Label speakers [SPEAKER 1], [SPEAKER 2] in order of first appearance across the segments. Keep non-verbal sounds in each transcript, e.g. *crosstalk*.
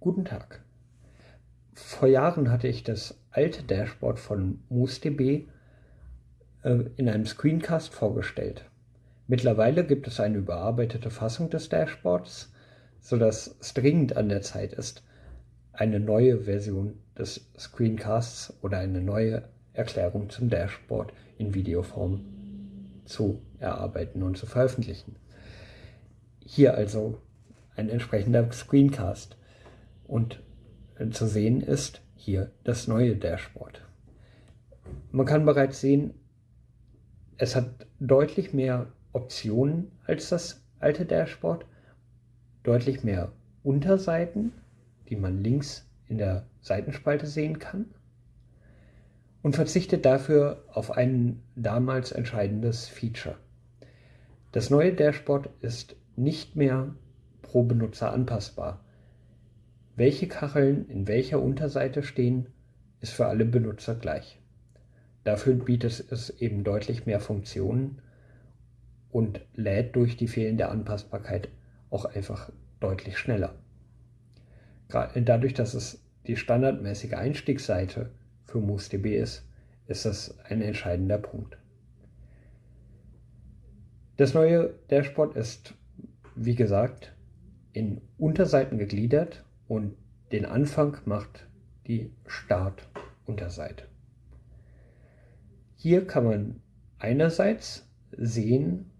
[SPEAKER 1] Guten Tag. Vor Jahren hatte ich das alte Dashboard von MooseDB äh, in einem Screencast vorgestellt. Mittlerweile gibt es eine überarbeitete Fassung des Dashboards, sodass es dringend an der Zeit ist, eine neue Version des Screencasts oder eine neue Erklärung zum Dashboard in Videoform zu erarbeiten und zu veröffentlichen. Hier also ein entsprechender Screencast. Und zu sehen ist hier das neue Dashboard. Man kann bereits sehen, es hat deutlich mehr Optionen als das alte Dashboard, deutlich mehr Unterseiten, die man links in der Seitenspalte sehen kann und verzichtet dafür auf ein damals entscheidendes Feature. Das neue Dashboard ist nicht mehr pro Benutzer anpassbar. Welche Kacheln in welcher Unterseite stehen, ist für alle Benutzer gleich. Dafür bietet es eben deutlich mehr Funktionen und lädt durch die fehlende Anpassbarkeit auch einfach deutlich schneller. Dadurch, dass es die standardmäßige Einstiegsseite für MooseDB ist, ist das ein entscheidender Punkt. Das neue Dashboard ist, wie gesagt, in Unterseiten gegliedert und den Anfang macht die Start-Unterseite. Hier kann man einerseits sehen,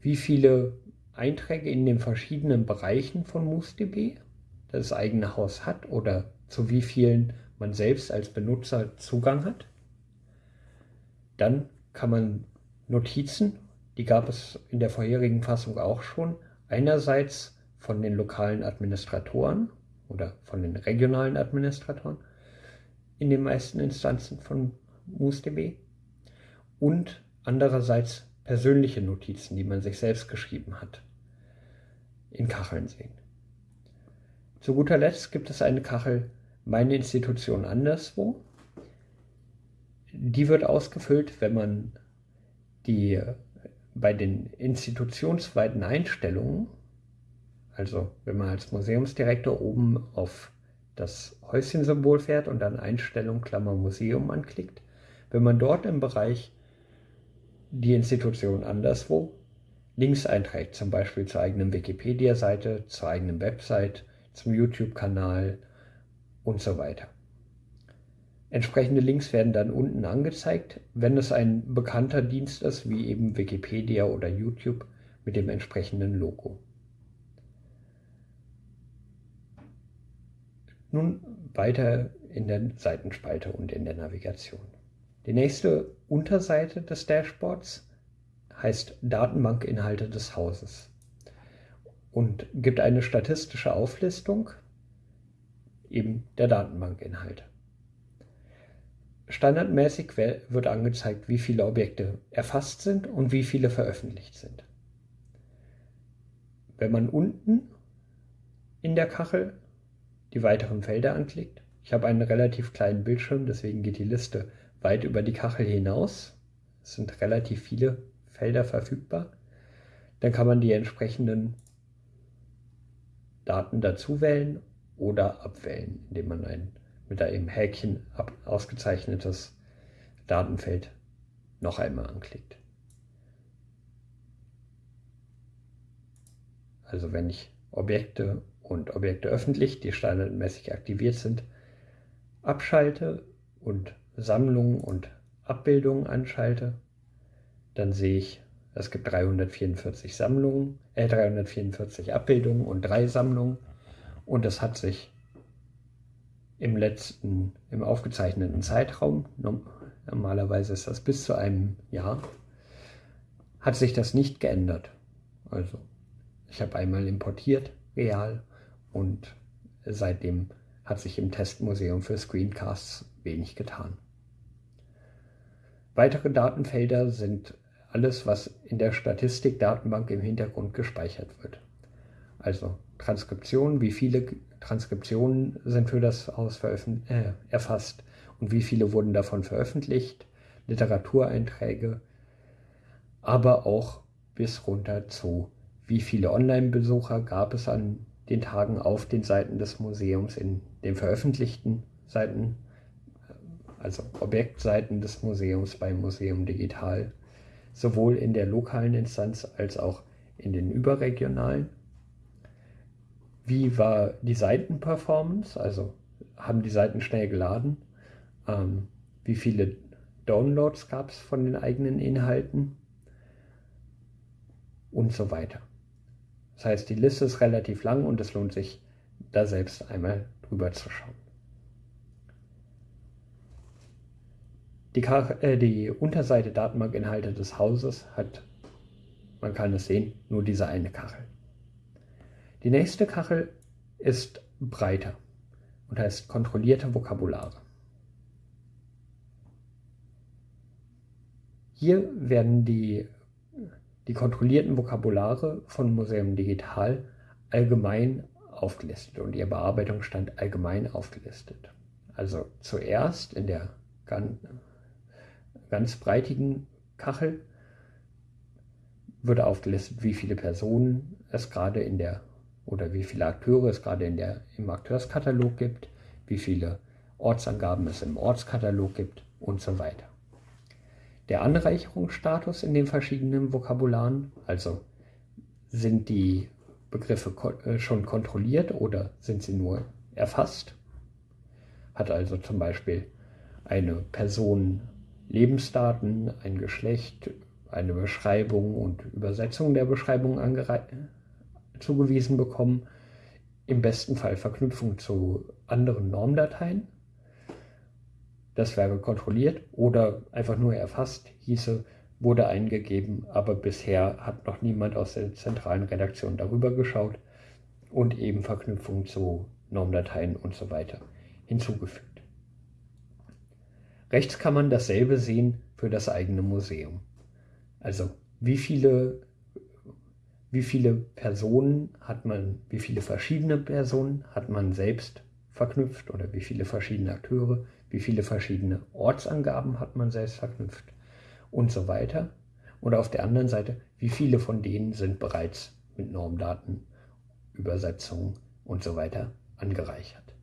[SPEAKER 1] wie viele Einträge in den verschiedenen Bereichen von MooseDB das eigene Haus hat oder zu wie vielen man selbst als Benutzer Zugang hat. Dann kann man Notizen, die gab es in der vorherigen Fassung auch schon, einerseits von den lokalen Administratoren oder von den regionalen Administratoren in den meisten Instanzen von MooseDB und andererseits persönliche Notizen, die man sich selbst geschrieben hat, in Kacheln sehen. Zu guter Letzt gibt es eine Kachel Meine Institution anderswo. Die wird ausgefüllt, wenn man die bei den institutionsweiten Einstellungen also wenn man als Museumsdirektor oben auf das Häuschen-Symbol fährt und dann Einstellung Klammer Museum anklickt, wenn man dort im Bereich die Institution anderswo Links einträgt, zum Beispiel zur eigenen Wikipedia-Seite, zur eigenen Website, zum YouTube-Kanal und so weiter. Entsprechende Links werden dann unten angezeigt, wenn es ein bekannter Dienst ist, wie eben Wikipedia oder YouTube mit dem entsprechenden Logo. Nun weiter in der Seitenspalte und in der Navigation. Die nächste Unterseite des Dashboards heißt Datenbankinhalte des Hauses und gibt eine statistische Auflistung eben der Datenbankinhalte. Standardmäßig wird angezeigt, wie viele Objekte erfasst sind und wie viele veröffentlicht sind. Wenn man unten in der Kachel die weiteren Felder anklickt. Ich habe einen relativ kleinen Bildschirm, deswegen geht die Liste weit über die Kachel hinaus. Es sind relativ viele Felder verfügbar. Dann kann man die entsprechenden Daten dazu wählen oder abwählen, indem man ein mit einem Häkchen ausgezeichnetes Datenfeld noch einmal anklickt. Also wenn ich Objekte und Objekte öffentlich, die standardmäßig aktiviert sind, abschalte und Sammlungen und Abbildungen anschalte, dann sehe ich, es gibt 344 Sammlungen, äh, 344 Abbildungen und drei Sammlungen und das hat sich im letzten, im aufgezeichneten Zeitraum, normalerweise ist das bis zu einem Jahr, hat sich das nicht geändert. Also ich habe einmal importiert, real, und seitdem hat sich im Testmuseum für Screencasts wenig getan. Weitere Datenfelder sind alles, was in der Statistikdatenbank im Hintergrund gespeichert wird. Also Transkriptionen, wie viele Transkriptionen sind für das Haus äh, erfasst und wie viele wurden davon veröffentlicht, Literatureinträge, aber auch bis runter zu, wie viele Online-Besucher gab es an den Tagen auf den Seiten des Museums, in den veröffentlichten Seiten, also Objektseiten des Museums beim Museum Digital, sowohl in der lokalen Instanz als auch in den überregionalen. Wie war die Seitenperformance? Also haben die Seiten schnell geladen? Ähm, wie viele Downloads gab es von den eigenen Inhalten? Und so weiter. Das heißt, die Liste ist relativ lang und es lohnt sich, da selbst einmal drüber zu schauen. Die, äh, die Unterseite Datenbankinhalte des Hauses hat, man kann es sehen, nur diese eine Kachel. Die nächste Kachel ist breiter und heißt kontrollierte Vokabulare. Hier werden die, die kontrollierten Vokabulare von Museum Digital allgemein aufgelistet und ihr Bearbeitungsstand allgemein aufgelistet. Also zuerst in der ganz, ganz breitigen Kachel wird aufgelistet, wie viele Personen es gerade in der oder wie viele Akteure es gerade in der, im Akteurskatalog gibt, wie viele Ortsangaben es im Ortskatalog gibt und so weiter. Der Anreicherungsstatus in den verschiedenen Vokabularen, also sind die Begriffe äh, schon kontrolliert oder sind sie nur erfasst, hat also zum Beispiel eine Person Lebensdaten, ein Geschlecht, eine Beschreibung und Übersetzung der Beschreibung zugewiesen bekommen, im besten Fall Verknüpfung zu anderen Normdateien. Das wäre kontrolliert oder einfach nur erfasst, hieße, wurde eingegeben, aber bisher hat noch niemand aus der zentralen Redaktion darüber geschaut und eben Verknüpfung zu Normdateien und so weiter hinzugefügt. Rechts kann man dasselbe sehen für das eigene Museum. Also wie viele wie viele Personen hat man, wie viele verschiedene Personen hat man selbst verknüpft oder wie viele verschiedene Akteure, wie viele verschiedene Ortsangaben hat man selbst verknüpft und so weiter. Und auf der anderen Seite, wie viele von denen sind bereits mit Normdaten, Übersetzungen und so weiter angereichert.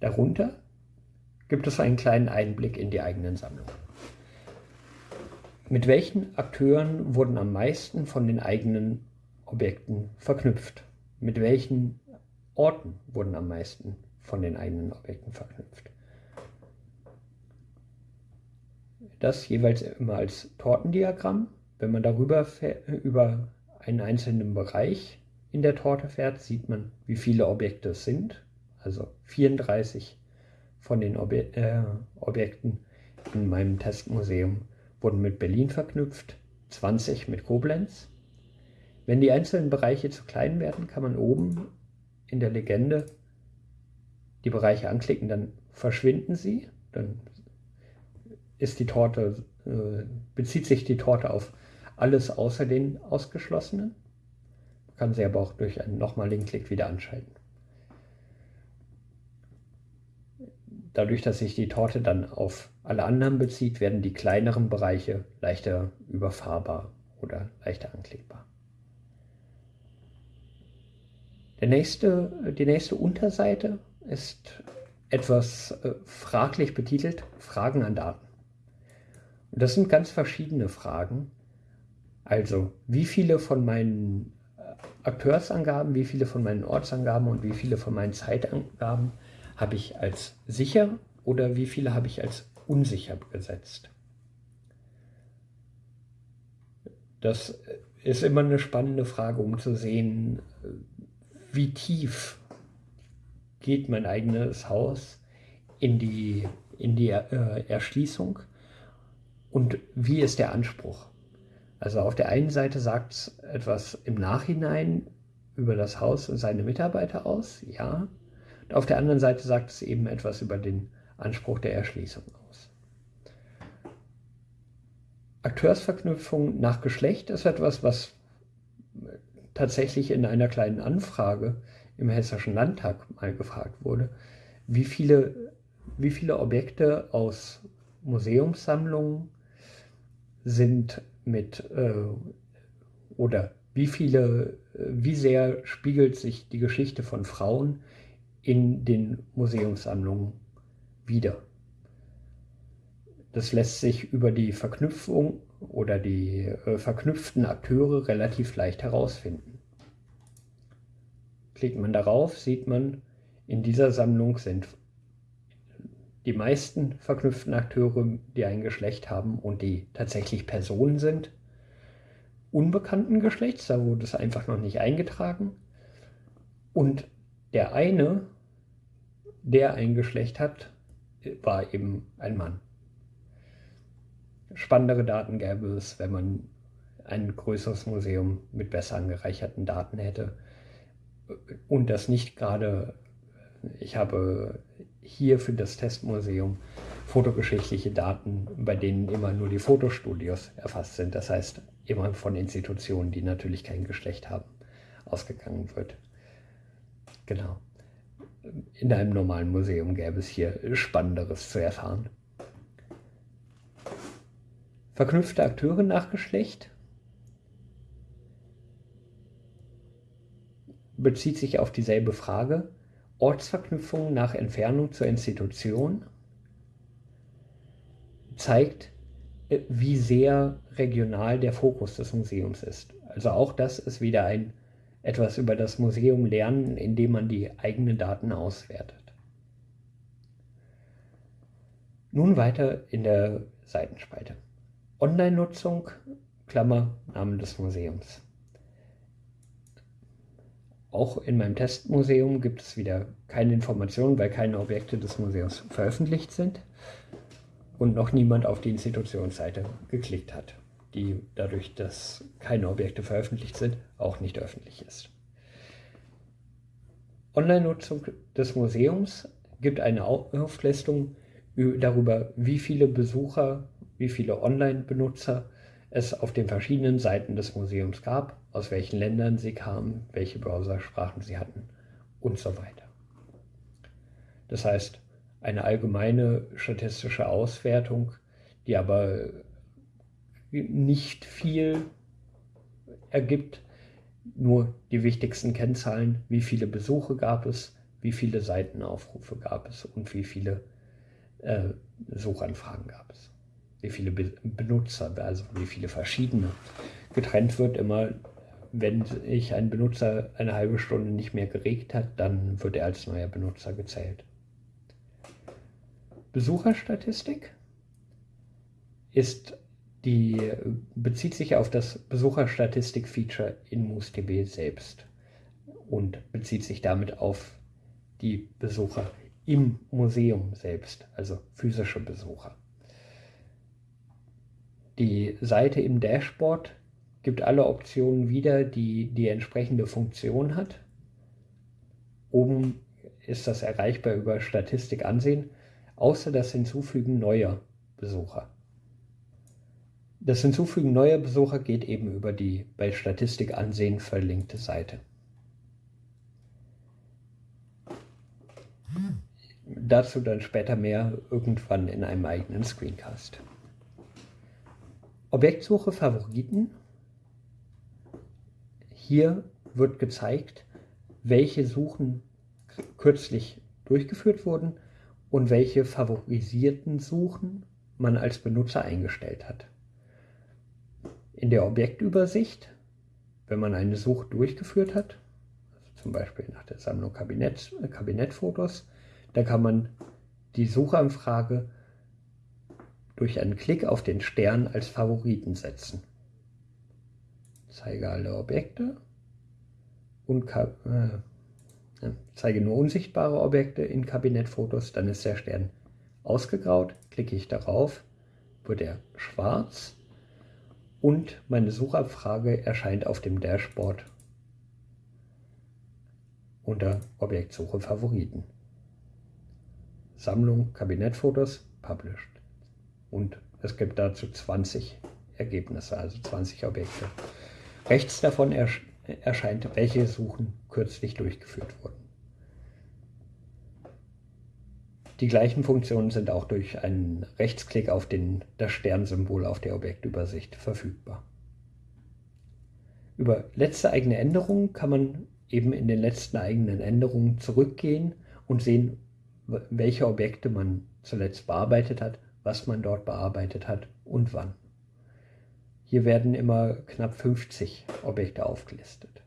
[SPEAKER 1] Darunter gibt es einen kleinen Einblick in die eigenen Sammlungen. Mit welchen Akteuren wurden am meisten von den eigenen Objekten verknüpft? Mit welchen Orten wurden am meisten von den eigenen Objekten verknüpft? Das jeweils immer als Tortendiagramm. Wenn man darüber über einen einzelnen Bereich in der Torte fährt, sieht man, wie viele Objekte es sind. Also 34 von den Obje äh, Objekten in meinem Testmuseum wurden mit Berlin verknüpft, 20 mit Koblenz. Wenn die einzelnen Bereiche zu klein werden, kann man oben in der Legende die Bereiche anklicken, dann verschwinden sie, dann ist die Torte, äh, bezieht sich die Torte auf alles außer den ausgeschlossenen. Man kann sie aber auch durch einen nochmaligen Klick wieder anschalten. Dadurch, dass sich die Torte dann auf alle anderen bezieht, werden die kleineren Bereiche leichter überfahrbar oder leichter anklickbar. Der nächste, die nächste Unterseite ist etwas äh, fraglich betitelt, Fragen an Daten. Und das sind ganz verschiedene Fragen. Also, wie viele von meinen äh, Akteursangaben, wie viele von meinen Ortsangaben und wie viele von meinen Zeitangaben habe ich als sicher oder wie viele habe ich als unsicher gesetzt? Das ist immer eine spannende Frage, um zu sehen, wie tief geht mein eigenes Haus in die, in die äh, Erschließung und wie ist der Anspruch. Also auf der einen Seite sagt es etwas im Nachhinein über das Haus und seine Mitarbeiter aus, ja, auf der anderen Seite sagt es eben etwas über den Anspruch der Erschließung aus. Akteursverknüpfung nach Geschlecht ist etwas, was tatsächlich in einer kleinen Anfrage im Hessischen Landtag mal gefragt wurde, wie viele, wie viele Objekte aus Museumssammlungen sind mit äh, oder wie viele, wie sehr spiegelt sich die Geschichte von Frauen in den Museumssammlungen wieder. Das lässt sich über die Verknüpfung oder die äh, verknüpften Akteure relativ leicht herausfinden. Klickt man darauf, sieht man, in dieser Sammlung sind die meisten verknüpften Akteure, die ein Geschlecht haben und die tatsächlich Personen sind, unbekannten Geschlechts, da wurde es einfach noch nicht eingetragen. Und der eine, der ein Geschlecht hat, war eben ein Mann spannendere Daten gäbe es, wenn man ein größeres Museum mit besser angereicherten Daten hätte. Und das nicht gerade, ich habe hier für das Testmuseum fotogeschichtliche Daten, bei denen immer nur die Fotostudios erfasst sind. Das heißt, immer von Institutionen, die natürlich kein Geschlecht haben, ausgegangen wird. Genau. In einem normalen Museum gäbe es hier Spannenderes zu erfahren. Verknüpfte Akteure nach Geschlecht bezieht sich auf dieselbe Frage. Ortsverknüpfung nach Entfernung zur Institution zeigt, äh, wie sehr regional der Fokus des Museums ist. Also auch das ist wieder ein etwas über das Museum lernen, indem man die eigenen Daten auswertet. Nun weiter in der Seitenspalte. Online-Nutzung, Klammer, Namen des Museums. Auch in meinem Testmuseum gibt es wieder keine Informationen, weil keine Objekte des Museums veröffentlicht sind und noch niemand auf die Institutionsseite geklickt hat, die dadurch, dass keine Objekte veröffentlicht sind, auch nicht öffentlich ist. Online-Nutzung des Museums gibt eine Auflistung darüber, wie viele Besucher wie viele Online-Benutzer es auf den verschiedenen Seiten des Museums gab, aus welchen Ländern sie kamen, welche Browsersprachen sie hatten und so weiter. Das heißt, eine allgemeine statistische Auswertung, die aber nicht viel ergibt, nur die wichtigsten Kennzahlen, wie viele Besuche gab es, wie viele Seitenaufrufe gab es und wie viele äh, Suchanfragen gab es wie viele Benutzer, also wie viele verschiedene. Getrennt wird immer, wenn sich ein Benutzer eine halbe Stunde nicht mehr geregt hat, dann wird er als neuer Benutzer gezählt. Besucherstatistik ist die, bezieht sich auf das Besucherstatistik-Feature in MoosDB selbst und bezieht sich damit auf die Besucher im Museum selbst, also physische Besucher. Die Seite im Dashboard gibt alle Optionen wieder, die die entsprechende Funktion hat. Oben ist das erreichbar über Statistik ansehen, außer das Hinzufügen neuer Besucher. Das Hinzufügen neuer Besucher geht eben über die bei Statistik ansehen verlinkte Seite. Dazu dann später mehr irgendwann in einem eigenen Screencast. Objektsuche Favoriten. Hier wird gezeigt, welche Suchen kürzlich durchgeführt wurden und welche favorisierten Suchen man als Benutzer eingestellt hat. In der Objektübersicht, wenn man eine Suche durchgeführt hat, also zum Beispiel nach der Sammlung Kabinett, Kabinettfotos, da kann man die Suchanfrage durch einen Klick auf den Stern als Favoriten setzen. Zeige alle Objekte und äh, zeige nur unsichtbare Objekte in Kabinettfotos, dann ist der Stern ausgegraut. Klicke ich darauf, wird er schwarz und meine Suchabfrage erscheint auf dem Dashboard unter Objektsuche Favoriten. Sammlung Kabinettfotos published und es gibt dazu 20 Ergebnisse, also 20 Objekte. Rechts davon erscheint, welche Suchen kürzlich durchgeführt wurden. Die gleichen Funktionen sind auch durch einen Rechtsklick auf den, das Sternsymbol auf der Objektübersicht verfügbar. Über letzte eigene Änderungen kann man eben in den letzten eigenen Änderungen zurückgehen und sehen, welche Objekte man zuletzt bearbeitet hat, was man dort bearbeitet hat und wann. Hier werden immer knapp 50 Objekte aufgelistet.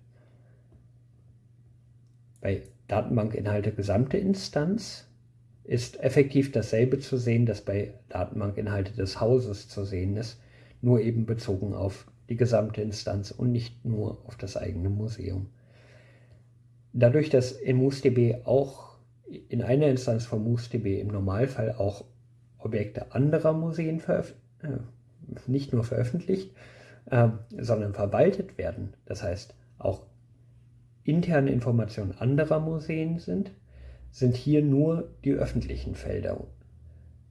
[SPEAKER 1] Bei Datenbankinhalte gesamte Instanz ist effektiv dasselbe zu sehen, das bei Datenbankinhalte des Hauses zu sehen ist, nur eben bezogen auf die gesamte Instanz und nicht nur auf das eigene Museum. Dadurch, dass in MoosDB auch in einer Instanz von MoosDB im Normalfall auch Objekte anderer Museen äh, nicht nur veröffentlicht, äh, sondern verwaltet werden, das heißt auch interne Informationen anderer Museen sind, sind hier nur die öffentlichen Felder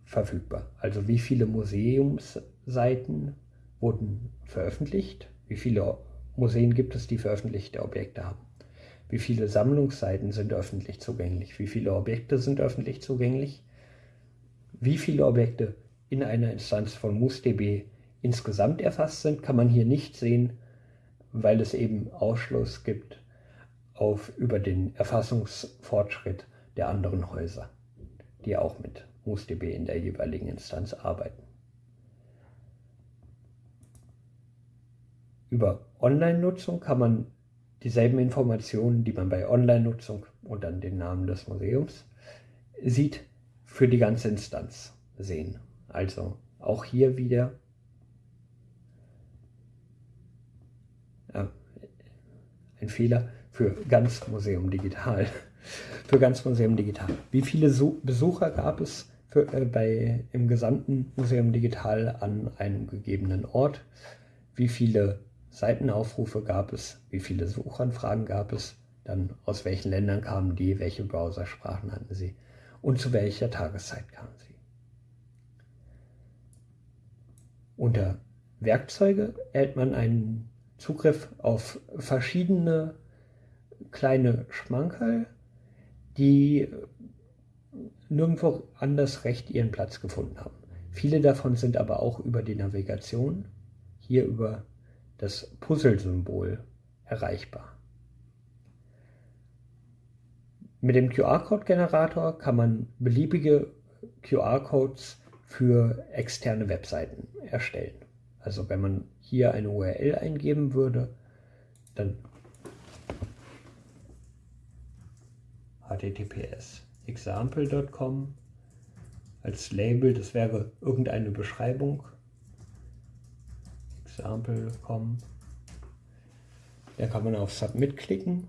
[SPEAKER 1] verfügbar. Also wie viele Museumsseiten wurden veröffentlicht, wie viele Museen gibt es, die veröffentlichte Objekte haben, wie viele Sammlungsseiten sind öffentlich zugänglich, wie viele Objekte sind öffentlich zugänglich, wie viele Objekte in einer Instanz von MoosDB insgesamt erfasst sind, kann man hier nicht sehen, weil es eben Ausschluss gibt auf über den Erfassungsfortschritt der anderen Häuser, die auch mit MoosDB in der jeweiligen Instanz arbeiten. Über Online-Nutzung kann man dieselben Informationen, die man bei Online-Nutzung und dann den Namen des Museums sieht, für die ganze Instanz sehen. Also auch hier wieder ja, ein Fehler für ganz Museum Digital. *laughs* für ganz Museum Digital. Wie viele so Besucher gab es für, äh, bei, im gesamten Museum Digital an einem gegebenen Ort? Wie viele Seitenaufrufe gab es? Wie viele Suchanfragen gab es? Dann aus welchen Ländern kamen die? Welche Browsersprachen hatten sie? Und zu welcher Tageszeit kamen sie? Unter Werkzeuge erhält man einen Zugriff auf verschiedene kleine Schmankerl, die nirgendwo anders recht ihren Platz gefunden haben. Viele davon sind aber auch über die Navigation, hier über das Puzzle-Symbol erreichbar. Mit dem QR-Code-Generator kann man beliebige QR-Codes für externe Webseiten erstellen. Also wenn man hier eine URL eingeben würde, dann https example.com als Label, das wäre irgendeine Beschreibung. Example.com. Da kann man auf Submit klicken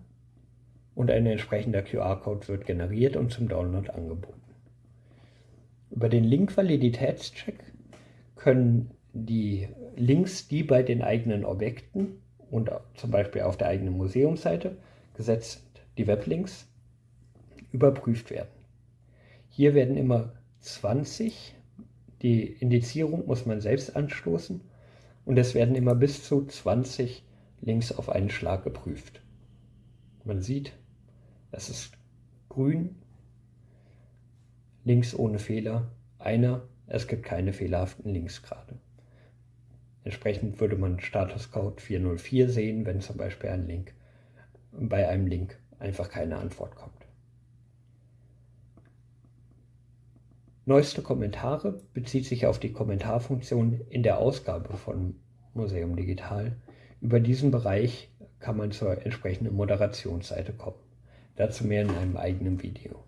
[SPEAKER 1] und ein entsprechender QR-Code wird generiert und zum Download angeboten. Über den Link-Validitätscheck können die Links, die bei den eigenen Objekten und zum Beispiel auf der eigenen Museumsseite gesetzt sind, die Weblinks, überprüft werden. Hier werden immer 20, die Indizierung muss man selbst anstoßen und es werden immer bis zu 20 Links auf einen Schlag geprüft. Man sieht, es ist grün, links ohne Fehler, einer, es gibt keine fehlerhaften Links gerade. Entsprechend würde man Statuscode 404 sehen, wenn zum Beispiel ein Link bei einem Link einfach keine Antwort kommt. Neueste Kommentare bezieht sich auf die Kommentarfunktion in der Ausgabe von Museum Digital. Über diesen Bereich kann man zur entsprechenden Moderationsseite kommen. Dazu mehr in einem eigenen Video.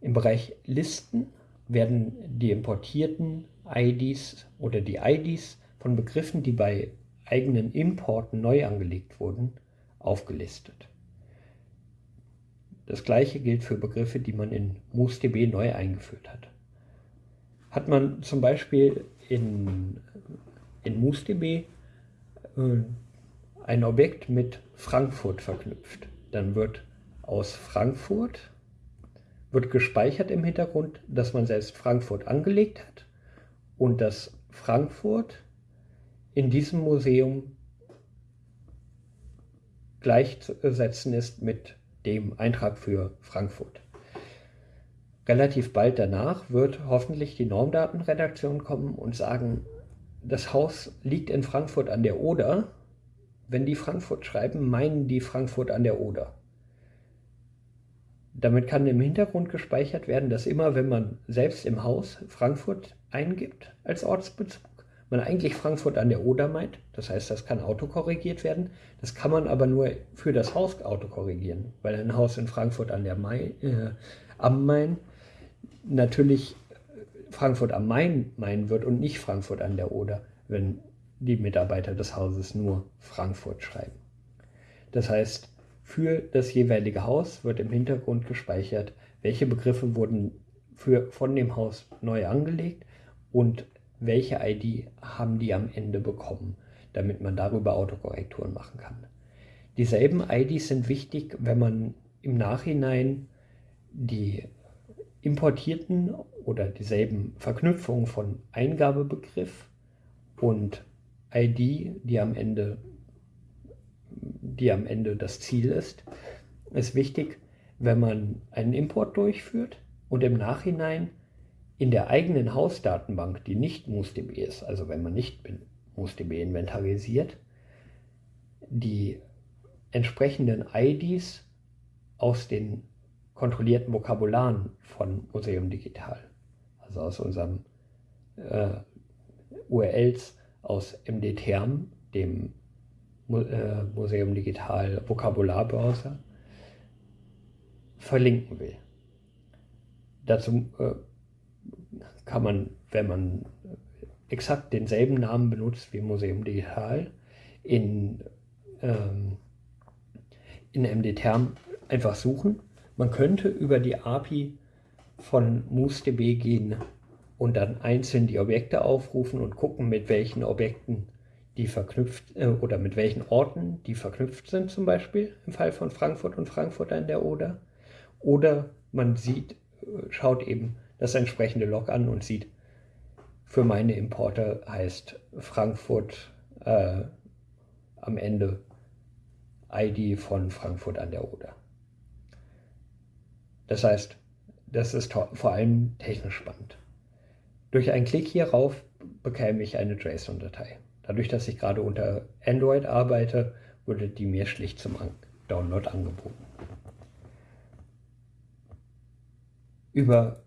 [SPEAKER 1] Im Bereich Listen werden die importierten IDs oder die IDs von Begriffen, die bei eigenen Importen neu angelegt wurden, aufgelistet. Das gleiche gilt für Begriffe, die man in MoosDB neu eingeführt hat. Hat man zum Beispiel in, in MoosDB äh, ein Objekt mit Frankfurt verknüpft, dann wird aus Frankfurt wird gespeichert im Hintergrund, dass man selbst Frankfurt angelegt hat und dass Frankfurt in diesem Museum gleichzusetzen ist mit dem Eintrag für Frankfurt. Relativ bald danach wird hoffentlich die Normdatenredaktion kommen und sagen, das Haus liegt in Frankfurt an der Oder wenn die Frankfurt schreiben, meinen die Frankfurt an der Oder. Damit kann im Hintergrund gespeichert werden, dass immer, wenn man selbst im Haus Frankfurt eingibt als Ortsbezug, man eigentlich Frankfurt an der Oder meint. Das heißt, das kann autokorrigiert werden. Das kann man aber nur für das Haus autokorrigieren, weil ein Haus in Frankfurt an der Main, äh, am Main natürlich Frankfurt am Main meinen wird und nicht Frankfurt an der Oder, wenn die Mitarbeiter des Hauses nur Frankfurt schreiben. Das heißt, für das jeweilige Haus wird im Hintergrund gespeichert, welche Begriffe wurden für, von dem Haus neu angelegt und welche ID haben die am Ende bekommen, damit man darüber Autokorrekturen machen kann. Dieselben IDs sind wichtig, wenn man im Nachhinein die importierten oder dieselben Verknüpfungen von Eingabebegriff und ID, die am Ende, die am Ende das Ziel ist, ist wichtig, wenn man einen Import durchführt und im Nachhinein in der eigenen Hausdatenbank, die nicht MoosDB ist, also wenn man nicht MoosDB inventarisiert, die entsprechenden IDs aus den kontrollierten Vokabularen von Museum Digital, also aus unserem äh, URLs aus MDTerm, dem äh, Museum Digital Vokabularbrowser, verlinken will. Dazu äh, kann man, wenn man exakt denselben Namen benutzt wie Museum Digital, in, ähm, in MDTerm einfach suchen. Man könnte über die API von MooseDB gehen und dann einzeln die Objekte aufrufen und gucken, mit welchen Objekten die verknüpft äh, oder mit welchen Orten die verknüpft sind, zum Beispiel im Fall von Frankfurt und Frankfurt an der Oder. Oder man sieht, äh, schaut eben das entsprechende Log an und sieht, für meine Importe heißt Frankfurt äh, am Ende ID von Frankfurt an der Oder. Das heißt, das ist vor allem technisch spannend. Durch einen Klick hierauf bekäme ich eine JSON-Datei. Dadurch, dass ich gerade unter Android arbeite, wurde die mir schlicht zum Download angeboten. Über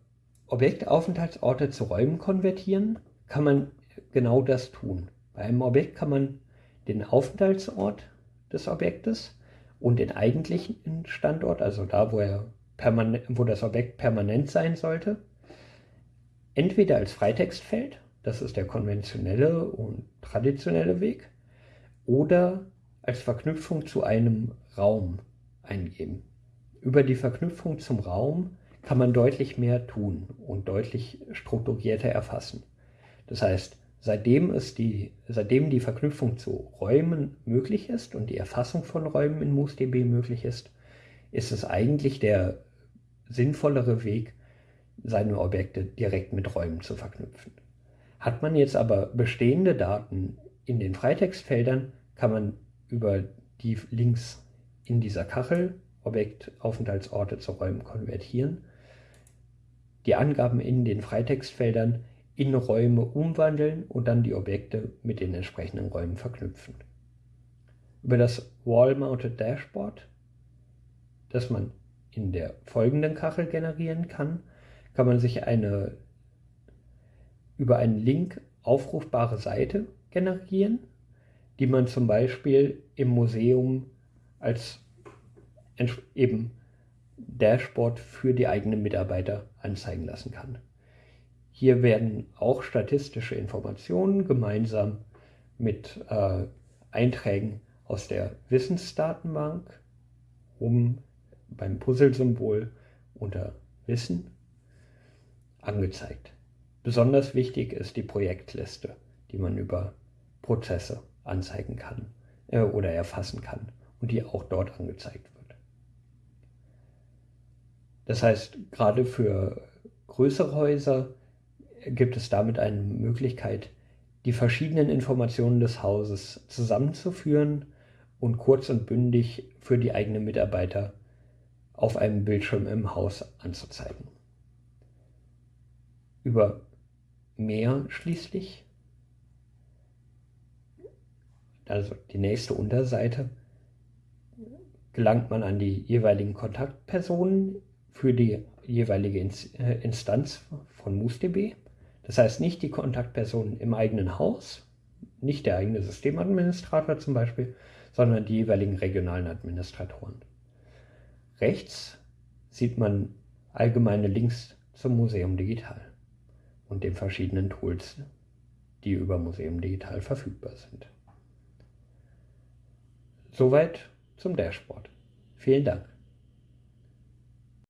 [SPEAKER 1] Objektaufenthaltsorte zu Räumen konvertieren, kann man genau das tun. Bei einem Objekt kann man den Aufenthaltsort des Objektes und den eigentlichen Standort, also da, wo, er wo das Objekt permanent sein sollte, entweder als Freitextfeld, das ist der konventionelle und traditionelle Weg, oder als Verknüpfung zu einem Raum eingeben. Über die Verknüpfung zum Raum kann man deutlich mehr tun und deutlich strukturierter erfassen. Das heißt, seitdem, es die, seitdem die Verknüpfung zu Räumen möglich ist und die Erfassung von Räumen in MoosDB möglich ist, ist es eigentlich der sinnvollere Weg, seine Objekte direkt mit Räumen zu verknüpfen. Hat man jetzt aber bestehende Daten in den Freitextfeldern, kann man über die Links in dieser Kachel Objektaufenthaltsorte zu Räumen konvertieren die Angaben in den Freitextfeldern in Räume umwandeln und dann die Objekte mit den entsprechenden Räumen verknüpfen. Über das Wall-Mounted Dashboard, das man in der folgenden Kachel generieren kann, kann man sich eine über einen Link aufrufbare Seite generieren, die man zum Beispiel im Museum als eben Dashboard für die eigenen Mitarbeiter anzeigen lassen kann. Hier werden auch statistische Informationen gemeinsam mit äh, Einträgen aus der Wissensdatenbank oben beim Puzzlesymbol unter Wissen angezeigt. Besonders wichtig ist die Projektliste, die man über Prozesse anzeigen kann äh, oder erfassen kann und die auch dort angezeigt wird. Das heißt, gerade für größere Häuser gibt es damit eine Möglichkeit, die verschiedenen Informationen des Hauses zusammenzuführen und kurz und bündig für die eigenen Mitarbeiter auf einem Bildschirm im Haus anzuzeigen. Über mehr schließlich also die nächste Unterseite, gelangt man an die jeweiligen Kontaktpersonen für die jeweilige äh, Instanz von MoosDB. Das heißt nicht die Kontaktpersonen im eigenen Haus, nicht der eigene Systemadministrator zum Beispiel, sondern die jeweiligen regionalen Administratoren. Rechts sieht man allgemeine Links zum Museum Digital und den verschiedenen Tools, die über Museum Digital verfügbar sind. Soweit zum Dashboard. Vielen Dank.